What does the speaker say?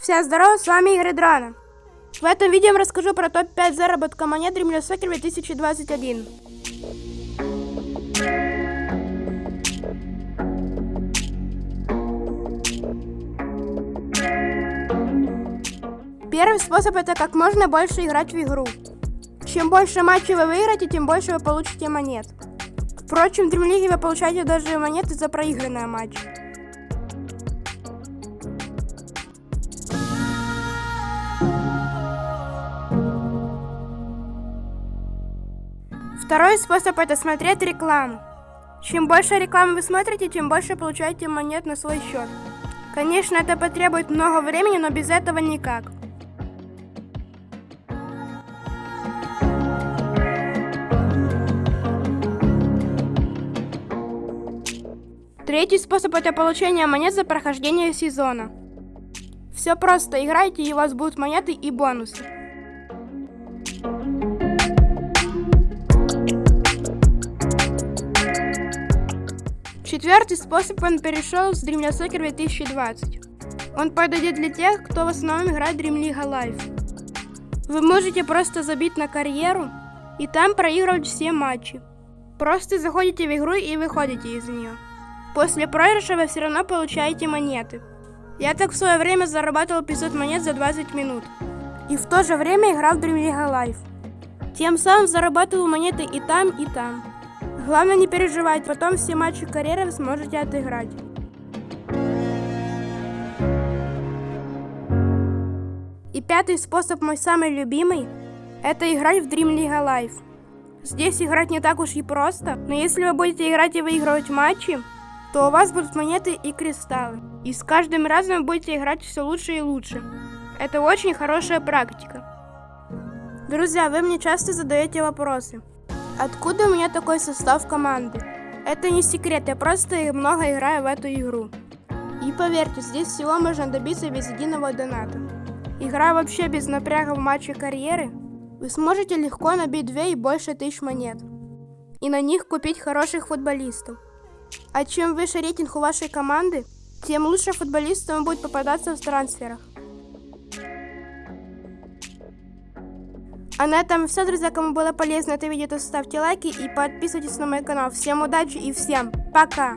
Всем здорово, с вами Игорь Драна. В этом видео я расскажу про топ-5 заработка монет Dreamless Soccer 2021. Первый способ это как можно больше играть в игру. Чем больше матчей вы выиграете, тем больше вы получите монет. Впрочем, в Dream League вы получаете даже монеты за проигранные матчи. Второй способ это смотреть рекламу. Чем больше рекламы вы смотрите, тем больше получаете монет на свой счет. Конечно, это потребует много времени, но без этого никак. Третий способ это получение монет за прохождение сезона. Все просто, играйте и у вас будут монеты и бонусы. Четвертый способ он перешел с Dream Soccer 2020. Он подойдет для тех, кто в основном играет Dream League Live. Вы можете просто забить на карьеру и там проигрывать все матчи. Просто заходите в игру и выходите из нее. После проигрыша вы все равно получаете монеты. Я так в свое время зарабатывал 500 монет за 20 минут. И в то же время играл в Dream League Live. Тем самым зарабатывал монеты и там, и там. Главное не переживать, потом все матчи карьеры вы сможете отыграть. И пятый способ, мой самый любимый, это играть в Dream League Live. Здесь играть не так уж и просто, но если вы будете играть и выигрывать матчи, то у вас будут монеты и кристаллы. И с каждым разом вы будете играть все лучше и лучше. Это очень хорошая практика. Друзья, вы мне часто задаете вопросы. Откуда у меня такой состав команды? Это не секрет, я просто много играю в эту игру. И поверьте, здесь всего можно добиться без единого доната. Игра вообще без напряга в матче карьеры, вы сможете легко набить 2 и больше тысяч монет. И на них купить хороших футболистов. А чем выше рейтинг у вашей команды, тем лучше футболистам будет попадаться в трансферах. А на этом все, друзья. Кому было полезно это видео, то ставьте лайки и подписывайтесь на мой канал. Всем удачи и всем пока!